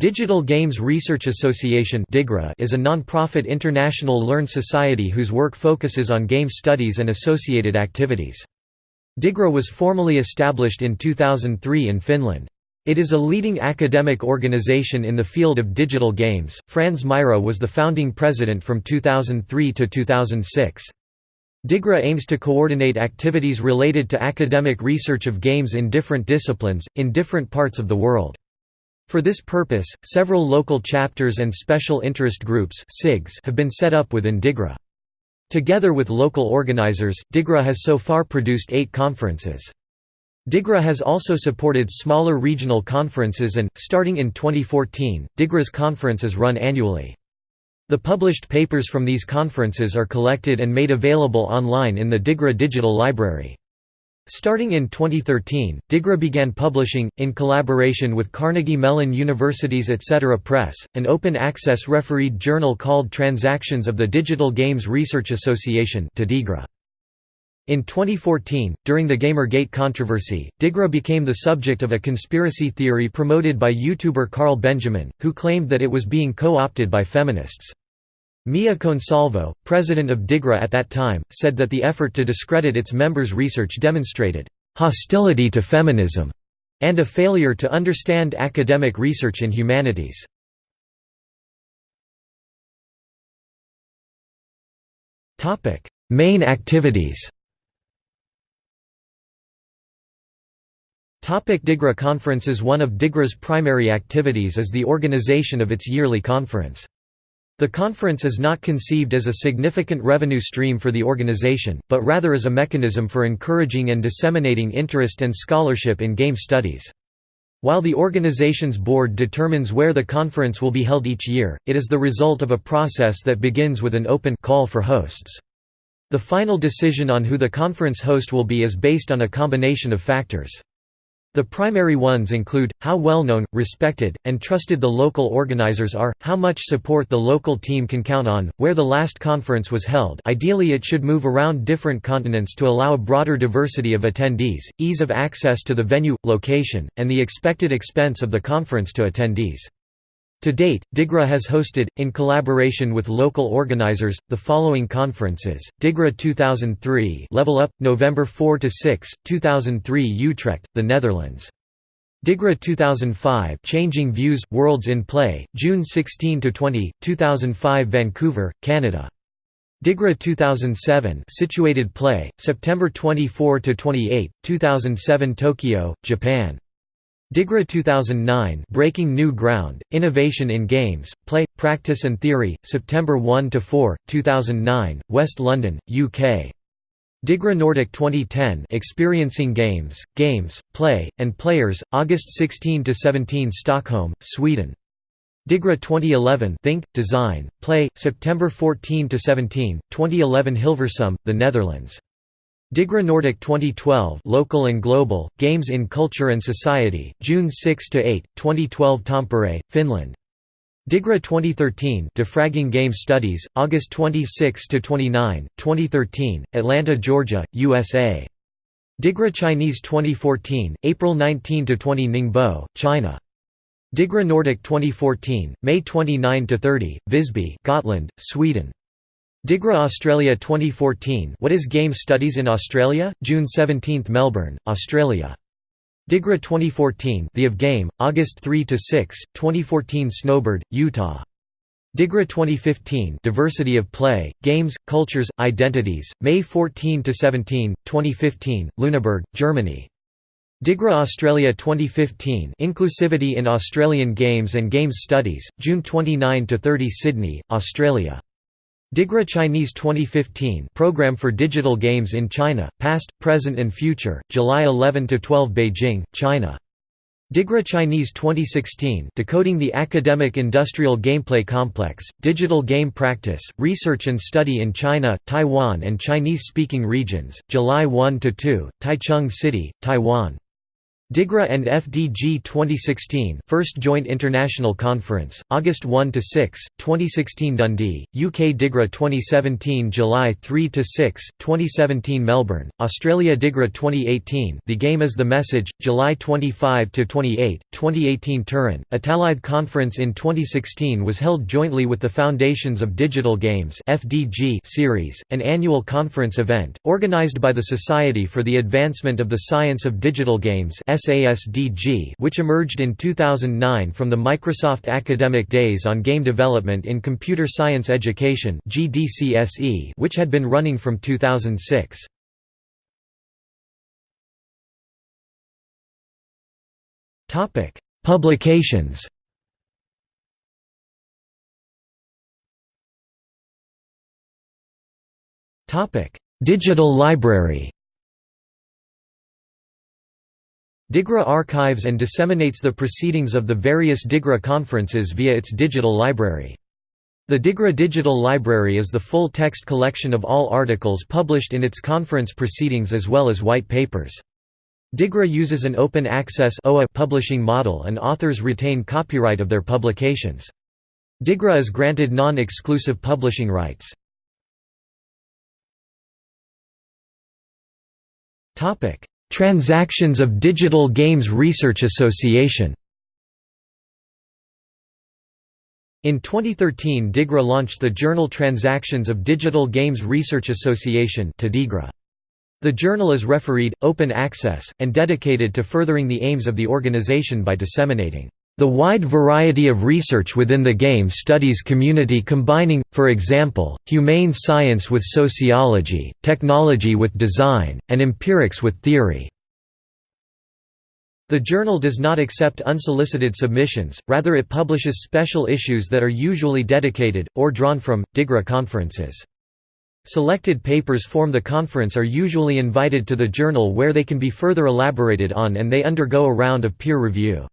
Digital Games Research Association is a non-profit international learned society whose work focuses on game studies and associated activities. DIGRA was formally established in 2003 in Finland. It is a leading academic organization in the field of digital games. Frans Mäyrä was the founding president from 2003 to 2006. DIGRA aims to coordinate activities related to academic research of games in different disciplines, in different parts of the world. For this purpose, several local chapters and special interest groups have been set up within DIGRA. Together with local organizers, DIGRA has so far produced eight conferences. DIGRA has also supported smaller regional conferences and, starting in 2014, DIGRA's conferences run annually. The published papers from these conferences are collected and made available online in the DIGRA Digital Library. Starting in 2013, DIGRA began publishing, in collaboration with Carnegie Mellon University's Etc. Press, an open-access refereed journal called Transactions of the Digital Games Research Association in 2014, during the Gamergate controversy, DIGRA became the subject of a conspiracy theory promoted by YouTuber Carl Benjamin, who claimed that it was being co-opted by feminists. Mia Consalvo, president of DIGRA at that time, said that the effort to discredit its members' research demonstrated hostility to feminism and a failure to understand academic research in humanities. Main activities Topic DIGRA conferences One of DIGRA's primary activities is the organization of its yearly conference. The conference is not conceived as a significant revenue stream for the organization, but rather as a mechanism for encouraging and disseminating interest and scholarship in game studies. While the organization's board determines where the conference will be held each year, it is the result of a process that begins with an open call for hosts. The final decision on who the conference host will be is based on a combination of factors. The primary ones include, how well known, respected, and trusted the local organizers are, how much support the local team can count on, where the last conference was held ideally it should move around different continents to allow a broader diversity of attendees, ease of access to the venue, location, and the expected expense of the conference to attendees. To date, DIGRA has hosted, in collaboration with local organizers, the following conferences: DIGRA 2003 Level Up, November 4 to 6, 2003 Utrecht, the Netherlands. DIGRA 2005 Changing Views – Worlds in Play, June 16 to 20, 2005 Vancouver, Canada. DIGRA 2007 Situated Play, September 24 to 28, 2007 Tokyo, Japan. DIGRA 2009 Breaking New Ground, Innovation in Games, Play, Practice and Theory, September 1–4, 2009, West London, UK. DIGRA Nordic 2010 Experiencing Games, Games, Play, and Players, August 16–17 Stockholm, Sweden. DIGRA 2011 Think, Design, Play, September 14–17, 2011 Hilversum, The Netherlands. DIGRA Nordic 2012 Local and Global, Games in Culture and Society, June 6–8, 2012 Tampere, Finland. DIGRA 2013 Defragging Game Studies, August 26–29, 2013, Atlanta, Georgia, USA. DIGRA Chinese 2014, April 19–20 Ningbo, China. DIGRA Nordic 2014, May 29–30, Visby Gotland, Sweden. DIGRA Australia 2014 What is Game Studies in Australia? June 17 Melbourne, Australia. DIGRA 2014 The of Game, August 3–6, 2014 Snowbird, Utah. DIGRA 2015 Diversity of Play, Games, Cultures, Identities, May 14–17, 2015, Lüneburg, Germany. DIGRA Australia 2015 Inclusivity in Australian Games and Games Studies, June 29–30 Sydney, Australia. DIGRA Chinese 2015 Program for Digital Games in China, Past, Present and Future, July 11–12 Beijing, China. DIGRA Chinese 2016 Decoding the Academic Industrial Gameplay Complex, Digital Game Practice, Research and Study in China, Taiwan and Chinese-speaking regions, July 1–2, Taichung City, Taiwan. DIGRA and FDG 2016 First Joint International Conference, August 1–6, 2016 Dundee, UK DIGRA 2017 July 3–6, 2017 Melbourne, Australia DIGRA 2018 The Game is the Message, July 25–28, 2018 Turin, Italide Conference in 2016 was held jointly with the Foundations of Digital Games FDG series, an annual conference event, organised by the Society for the Advancement of the Science of Digital Games SASDG which emerged in 2009 from the Microsoft Academic Days on Game Development in Computer Science Education which had been running from 2006. Topic: Publications. Topic: Digital Library. DIGRA archives and disseminates the proceedings of the various DIGRA conferences via its digital library. The DIGRA Digital Library is the full-text collection of all articles published in its conference proceedings as well as white papers. DIGRA uses an open access publishing model and authors retain copyright of their publications. DIGRA is granted non-exclusive publishing rights. Transactions of Digital Games Research Association. In 2013 DIGRA launched the journal Transactions of Digital Games Research Association The journal is refereed, open access, and dedicated to furthering the aims of the organization by disseminating the wide variety of research within the game studies community combining, for example, humane science with sociology, technology with design, and empirics with theory. The journal does not accept unsolicited submissions, rather it publishes special issues that are usually dedicated, or drawn from, DIGRA conferences. Selected papers form the conference are usually invited to the journal where they can be further elaborated on and they undergo a round of peer review.